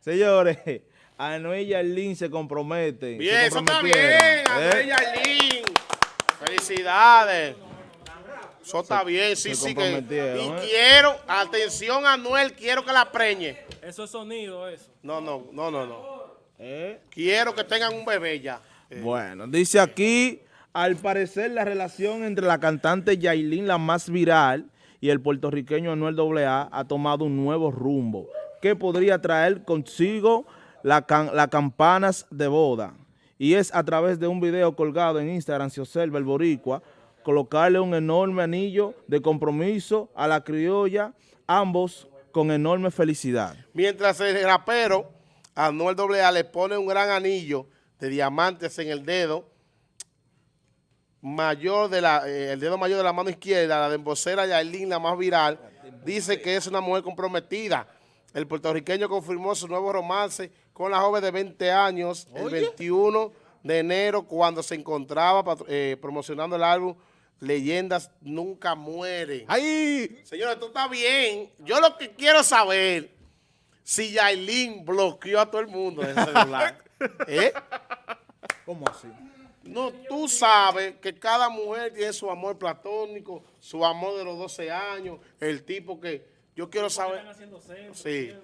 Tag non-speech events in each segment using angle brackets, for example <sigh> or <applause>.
Señores, <laughs> Anuel y Yarlín se comprometen. Bien, se eso está bien, comprometieron, Anuel ¿eh? Yarlín. Felicidades. Eso está bien, sí, sí. Que, y ¿eh? quiero, atención Anuel, quiero que la preñe. Eso es sonido, eso. No, no, no, no, no. ¿Eh? Quiero que tengan un bebé ya. Bueno, dice aquí, al parecer la relación entre la cantante Yailin, la más viral, y el puertorriqueño Anuel AA ha tomado un nuevo rumbo que podría traer consigo la las campanas de boda. Y es a través de un video colgado en Instagram, se observa el boricua, colocarle un enorme anillo de compromiso a la criolla, ambos con enorme felicidad. Mientras el rapero Anuel AA le pone un gran anillo de diamantes en el dedo mayor de la, eh, el dedo mayor de la mano izquierda, la de embocera Yailin, la más viral, dice que es una mujer comprometida. El puertorriqueño confirmó su nuevo romance con la joven de 20 años el 21 de enero cuando se encontraba eh, promocionando el álbum Leyendas Nunca Mueren. ¡Ay! Señora, esto está bien. Yo lo que quiero saber si Yailin bloqueó a todo el mundo en el celular. <laughs> ¿Eh? ¿Cómo así? No, tú sabes que cada mujer tiene su amor platónico, su amor de los 12 años, el tipo que yo quiero saber. Sí.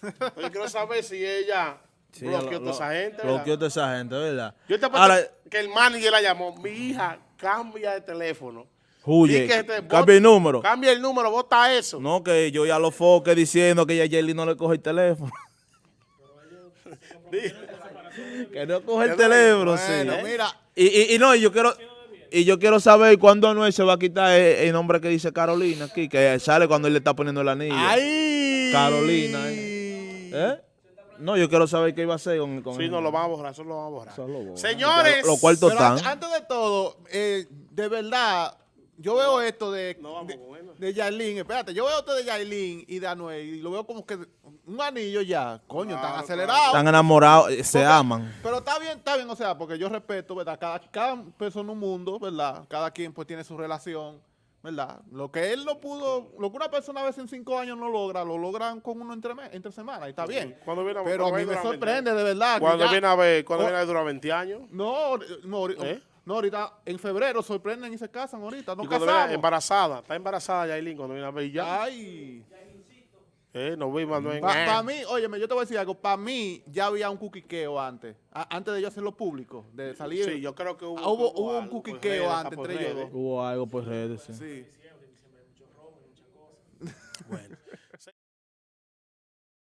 <laughs> Yo quiero saber si ella Sí, bloqueó a esa gente. ¿verdad? Bloqueó a toda esa gente, ¿verdad? Yo te Ahora, que el manager la llamó. Mi hija, cambia de teléfono. huye, Di que te- cambia el número. Cambia el número, bota eso. No, que yo ya lo foque diciendo que ya Jelly no le coge el teléfono. <laughs> que no coge el teléfono, sí. Bueno, mira, Y, y, y no, y yo quiero y yo quiero saber cuándo Anuel se va a quitar el, el nombre que dice Carolina aquí, que sale cuando él le está poniendo el anillo. ¡ay! Carolina, ¿Eh? No, yo quiero saber qué iba a hacer con, con Sí, el- no lo van a borrar, eso lo van a borrar. Lo. Señores, Pero están. an- antes de todo, eh, de verdad, yo veo esto de, No, vamos, de, bueno. de Yailin, espérate, yo veo esto de Yailin y de Anuel y lo veo como que un anillo ya, coño, Claro, tan acelerado. Están enamorados, eh, se Porque- aman. Pero está bien, está bien, o sea, porque yo respeto, ¿verdad? Cada, cada persona un mundo, ¿verdad? Cada quien pues tiene su relación, ¿verdad? Lo que él no pudo, lo que una persona a veces en cinco años no logra, lo logran con uno entre, entre semanas, y está bien. Cuando viene a- Pero a mí me sorprende, de verdad. Cuando ya- viene a ver, cuando Oh. viene a ver dura 20 años. No, no, ¿Eh? No, ahorita en febrero sorprenden y se casan ahorita. No casamos. embarazada. Está embarazada Yailin cuando viene a ver ya. Ay. Eh, no vi Para pa mí, óyeme, yo te voy a decir algo. Para mí ya había un cuquiqueo antes. Antes de yo hacerlo público, de salir. Sí, yo creo que hubo, ah, un pues, cuquiqueo antes pues, entre ellos. Hubo algo por redes, sí. sí. <laughs> Bueno.